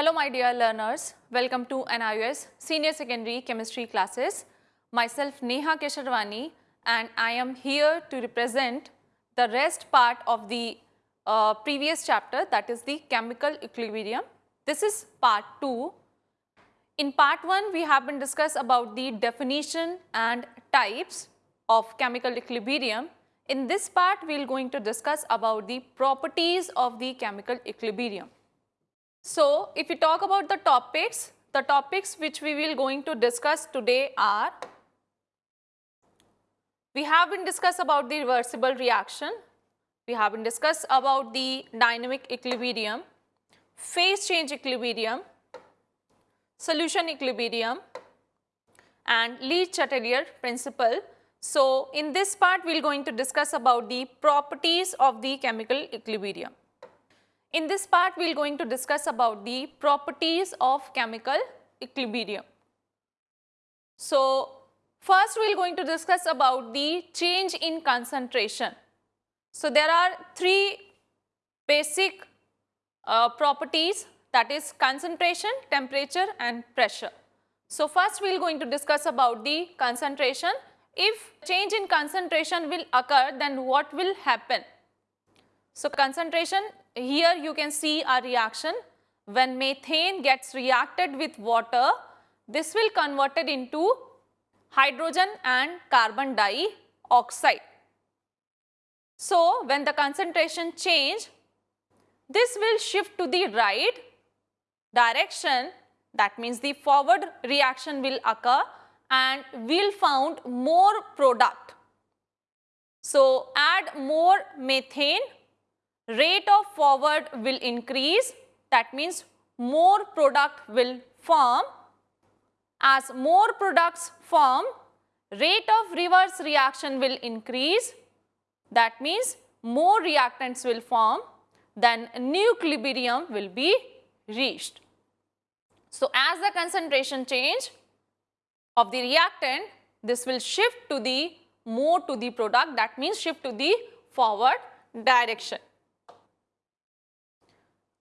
Hello my dear learners, welcome to NIOS Senior Secondary Chemistry classes. Myself Neha Kesharwani and I am here to represent the rest part of the uh, previous chapter that is the chemical equilibrium. This is part 2. In part 1 we have been discussed about the definition and types of chemical equilibrium. In this part we are going to discuss about the properties of the chemical equilibrium. So, if we talk about the topics, the topics which we will going to discuss today are, we have been discussed about the reversible reaction, we have been discussed about the dynamic equilibrium, phase change equilibrium, solution equilibrium and Le Chatelier principle. So, in this part we are going to discuss about the properties of the chemical equilibrium. In this part, we are going to discuss about the properties of chemical equilibrium. So, first we are going to discuss about the change in concentration. So, there are three basic uh, properties that is concentration, temperature and pressure. So, first we are going to discuss about the concentration. If change in concentration will occur, then what will happen? So, concentration here you can see a reaction when methane gets reacted with water this will converted into hydrogen and carbon dioxide. So, when the concentration change this will shift to the right direction that means the forward reaction will occur and we'll found more product. So, add more methane rate of forward will increase that means more product will form. As more products form, rate of reverse reaction will increase that means more reactants will form then new equilibrium will be reached. So, as the concentration change of the reactant this will shift to the more to the product that means shift to the forward direction.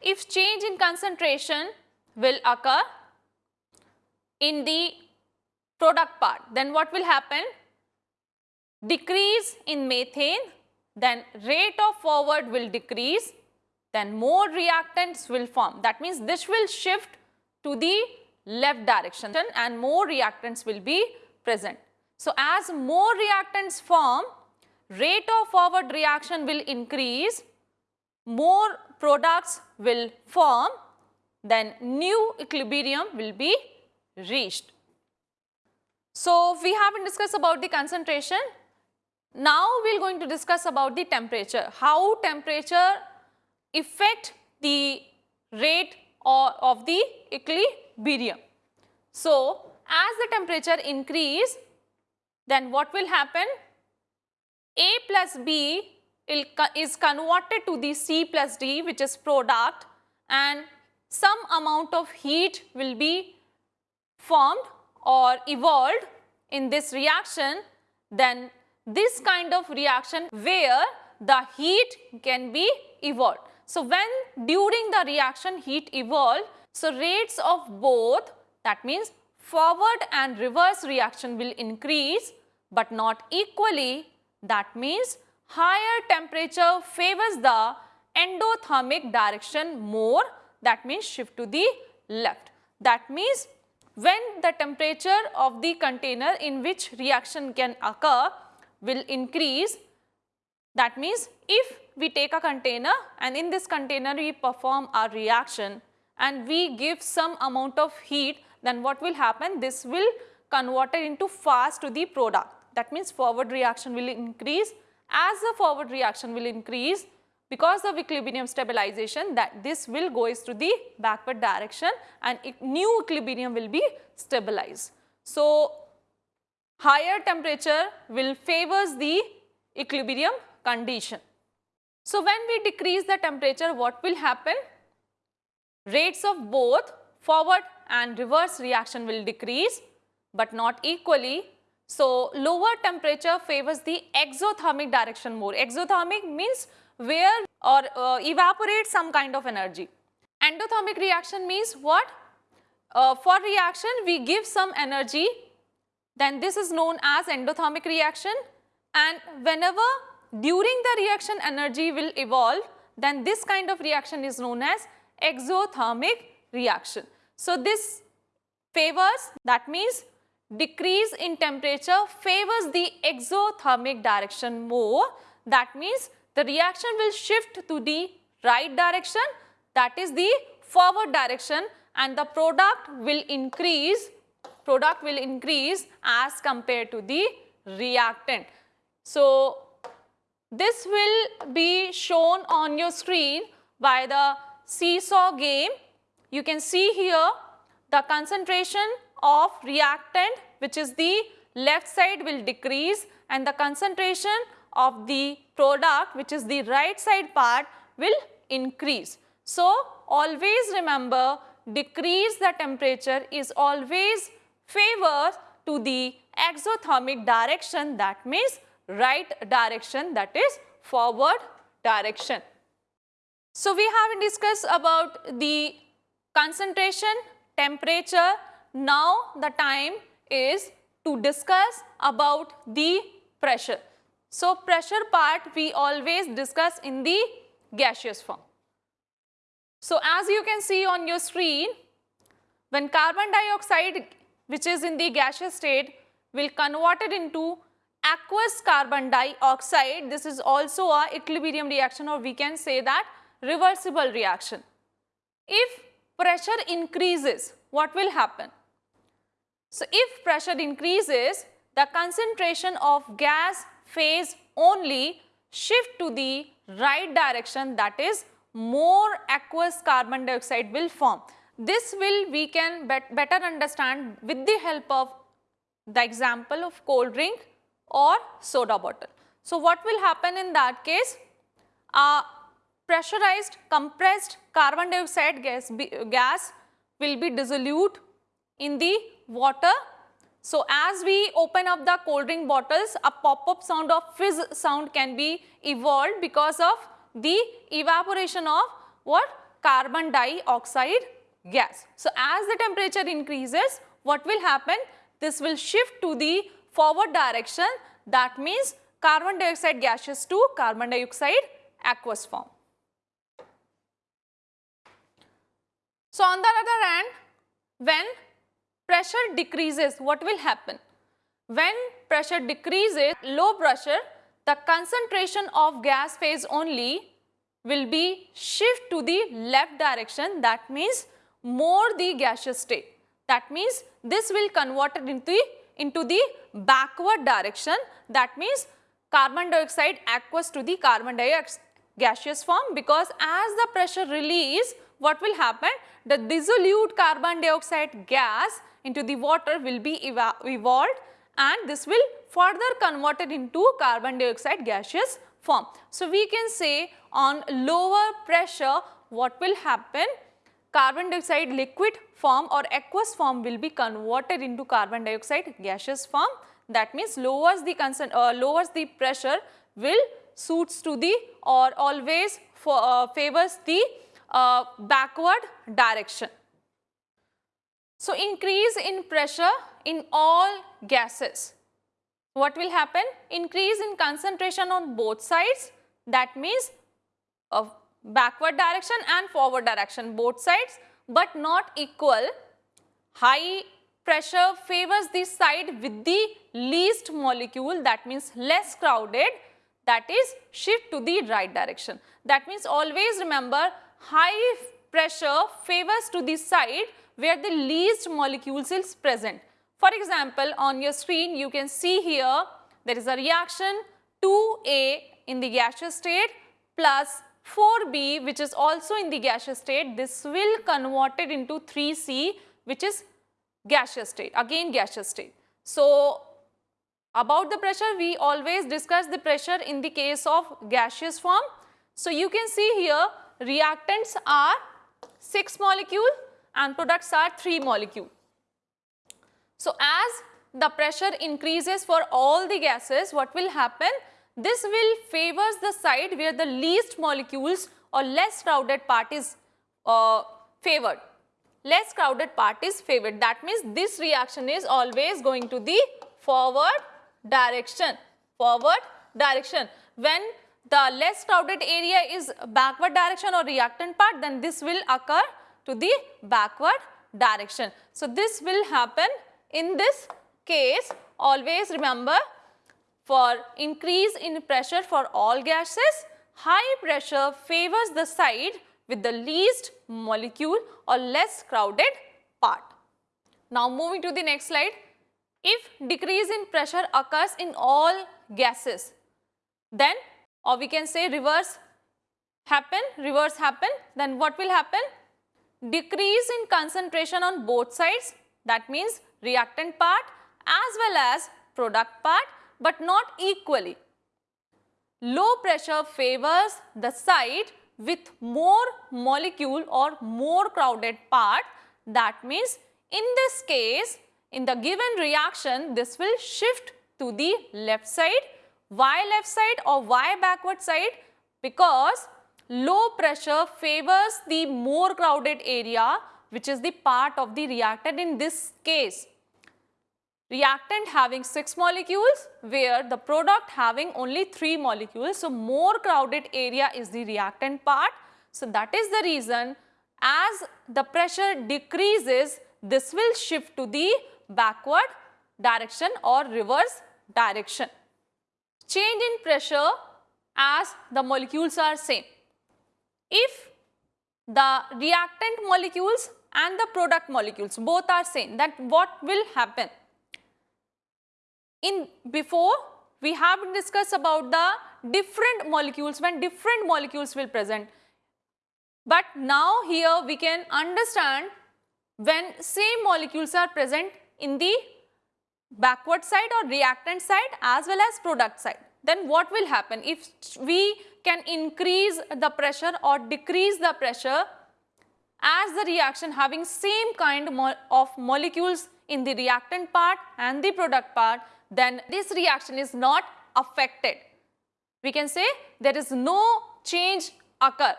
If change in concentration will occur in the product part, then what will happen? Decrease in methane, then rate of forward will decrease, then more reactants will form. That means this will shift to the left direction and more reactants will be present. So, as more reactants form, rate of forward reaction will increase, more products will form, then new equilibrium will be reached. So, we have been discussed about the concentration. Now, we are going to discuss about the temperature, how temperature affect the rate or of the equilibrium. So, as the temperature increase, then what will happen? A plus B is converted to the C plus D which is product and some amount of heat will be formed or evolved in this reaction then this kind of reaction where the heat can be evolved. So, when during the reaction heat evolve, so rates of both that means forward and reverse reaction will increase but not equally that means higher temperature favors the endothermic direction more. That means shift to the left. That means when the temperature of the container in which reaction can occur will increase that means if we take a container and in this container we perform a reaction and we give some amount of heat then what will happen? This will convert it into fast to the product. That means forward reaction will increase as the forward reaction will increase because of equilibrium stabilization that this will go to the backward direction and new equilibrium will be stabilized. So, higher temperature will favors the equilibrium condition. So, when we decrease the temperature what will happen? Rates of both forward and reverse reaction will decrease but not equally so, lower temperature favors the exothermic direction more. Exothermic means where or uh, evaporate some kind of energy. Endothermic reaction means what? Uh, for reaction we give some energy then this is known as endothermic reaction and whenever during the reaction energy will evolve then this kind of reaction is known as exothermic reaction. So this favors that means decrease in temperature favors the exothermic direction more that means the reaction will shift to the right direction that is the forward direction and the product will increase product will increase as compared to the reactant. So this will be shown on your screen by the seesaw game. You can see here the concentration of reactant which is the left side will decrease and the concentration of the product which is the right side part will increase. So, always remember decrease the temperature is always favors to the exothermic direction that means right direction that is forward direction. So, we have discussed about the concentration, temperature. Now, the time is to discuss about the pressure. So, pressure part we always discuss in the gaseous form. So, as you can see on your screen, when carbon dioxide which is in the gaseous state will convert it into aqueous carbon dioxide. This is also a equilibrium reaction or we can say that reversible reaction. If pressure increases, what will happen? So, if pressure increases, the concentration of gas phase only shift to the right direction that is more aqueous carbon dioxide will form. This will we can bet better understand with the help of the example of cold drink or soda bottle. So, what will happen in that case? A pressurized compressed carbon dioxide gas, gas will be dissolved in the water. So, as we open up the cold drink bottles, a pop-up sound of fizz sound can be evolved because of the evaporation of what? Carbon dioxide gas. So, as the temperature increases, what will happen? This will shift to the forward direction that means carbon dioxide gaseous to carbon dioxide aqueous form. So, on the other hand, when pressure decreases, what will happen? When pressure decreases, low pressure, the concentration of gas phase only will be shift to the left direction that means more the gaseous state. That means this will convert it into, into the backward direction that means carbon dioxide aqueous to the carbon dioxide gaseous form because as the pressure release what will happen the dissolute carbon dioxide gas into the water will be evolved and this will further converted into carbon dioxide gaseous form. So, we can say on lower pressure what will happen carbon dioxide liquid form or aqueous form will be converted into carbon dioxide gaseous form that means lowers the concern uh, lowers the pressure will suits to the or always for, uh, favors the uh, backward direction. So, increase in pressure in all gases. What will happen? Increase in concentration on both sides that means of backward direction and forward direction both sides but not equal. High pressure favors the side with the least molecule that means less crowded that is shift to the right direction. That means always remember high pressure favors to the side where the least molecules is present. For example, on your screen you can see here there is a reaction 2A in the gaseous state plus 4B which is also in the gaseous state, this will convert it into 3C which is gaseous state, again gaseous state. So, about the pressure we always discuss the pressure in the case of gaseous form. So, you can see here reactants are 6 molecule and products are 3 molecule. So, as the pressure increases for all the gases what will happen this will favors the side where the least molecules or less crowded part is uh, favored. Less crowded part is favored. That means this reaction is always going to the forward direction. Forward direction. When the less crowded area is backward direction or reactant part, then this will occur to the backward direction. So, this will happen in this case. Always remember for increase in pressure for all gases, high pressure favors the side with the least molecule or less crowded part. Now moving to the next slide. If decrease in pressure occurs in all gases, then or we can say reverse happen, reverse happen, then what will happen? Decrease in concentration on both sides, that means reactant part as well as product part but not equally. Low pressure favors the side with more molecule or more crowded part. That means in this case, in the given reaction, this will shift to the left side. Why left side or why backward side? Because low pressure favors the more crowded area which is the part of the reactant in this case reactant having 6 molecules where the product having only 3 molecules. So, more crowded area is the reactant part. So, that is the reason as the pressure decreases this will shift to the backward direction or reverse direction. Change in pressure as the molecules are same. If the reactant molecules and the product molecules both are same that what will happen? in before we have discussed about the different molecules when different molecules will present. But now here we can understand when same molecules are present in the backward side or reactant side as well as product side. Then what will happen if we can increase the pressure or decrease the pressure as the reaction having same kind of molecules in the reactant part and the product part then this reaction is not affected. We can say there is no change occur.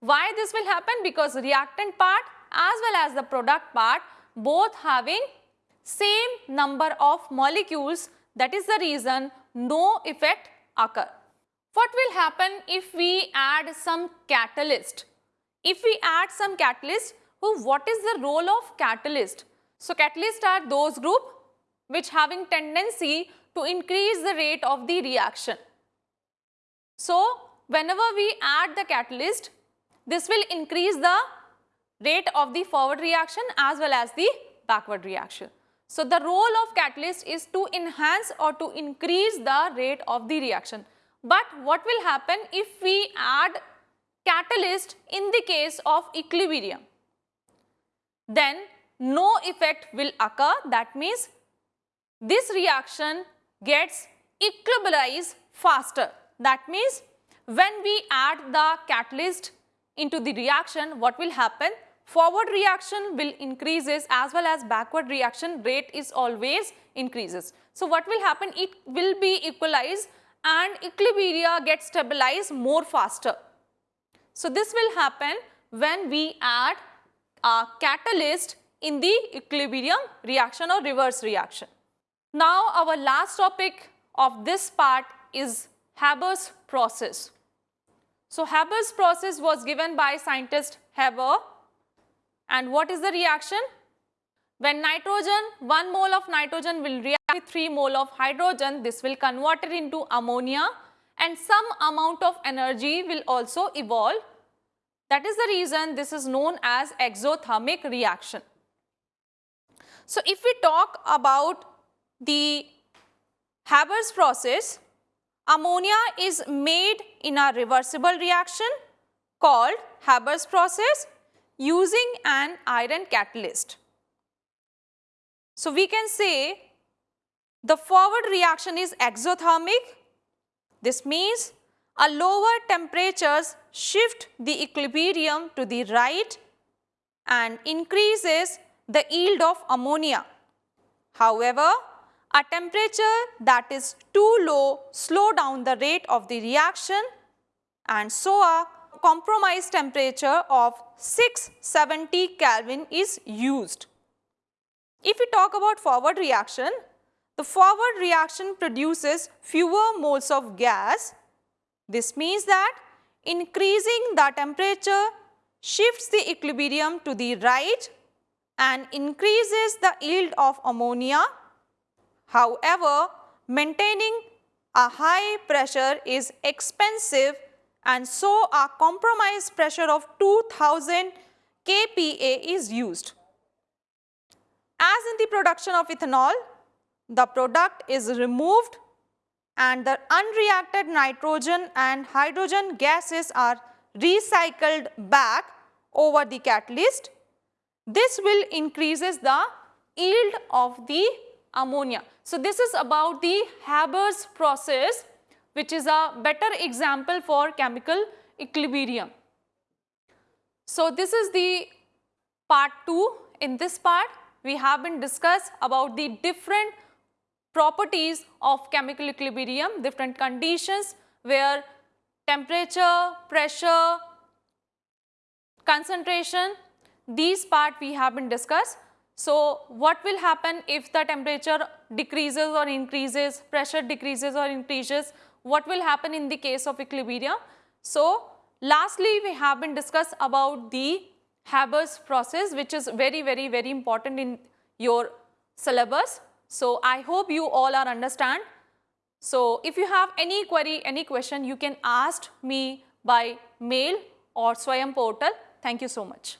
Why this will happen? Because reactant part as well as the product part both having same number of molecules that is the reason no effect occur. What will happen if we add some catalyst? If we add some catalyst, who what is the role of catalyst? So, catalyst are those group which having tendency to increase the rate of the reaction. So, whenever we add the catalyst, this will increase the rate of the forward reaction as well as the backward reaction. So, the role of catalyst is to enhance or to increase the rate of the reaction. But what will happen if we add catalyst in the case of equilibrium? Then no effect will occur that means this reaction gets equilibrized faster. That means when we add the catalyst into the reaction, what will happen? Forward reaction will increases as well as backward reaction rate is always increases. So what will happen? It will be equalized and equilibria gets stabilized more faster. So this will happen when we add a catalyst in the equilibrium reaction or reverse reaction. Now our last topic of this part is Haber's process. So Haber's process was given by scientist Haber and what is the reaction? When nitrogen, 1 mole of nitrogen will react with 3 mole of hydrogen, this will convert it into ammonia and some amount of energy will also evolve. That is the reason this is known as exothermic reaction. So if we talk about the Haber's process, ammonia is made in a reversible reaction called Haber's process using an iron catalyst. So, we can say the forward reaction is exothermic. This means a lower temperatures shift the equilibrium to the right and increases the yield of ammonia. However, a temperature that is too low slow down the rate of the reaction and so a compromised temperature of 670 Kelvin is used. If we talk about forward reaction, the forward reaction produces fewer moles of gas. This means that increasing the temperature shifts the equilibrium to the right and increases the yield of ammonia. However, maintaining a high pressure is expensive and so a compromise pressure of 2000 kPa is used. As in the production of ethanol, the product is removed and the unreacted nitrogen and hydrogen gases are recycled back over the catalyst. This will increases the yield of the ammonia. So, this is about the Haber's process which is a better example for chemical equilibrium. So, this is the part 2. In this part, we have been discussed about the different properties of chemical equilibrium, different conditions where temperature, pressure, concentration, these part we have been discussed. So, what will happen if the temperature decreases or increases, pressure decreases or increases, what will happen in the case of equilibrium? So, lastly we have been discussed about the Haber's process which is very very very important in your syllabus. So, I hope you all are understand. So, if you have any query, any question you can ask me by mail or Swayam portal. Thank you so much.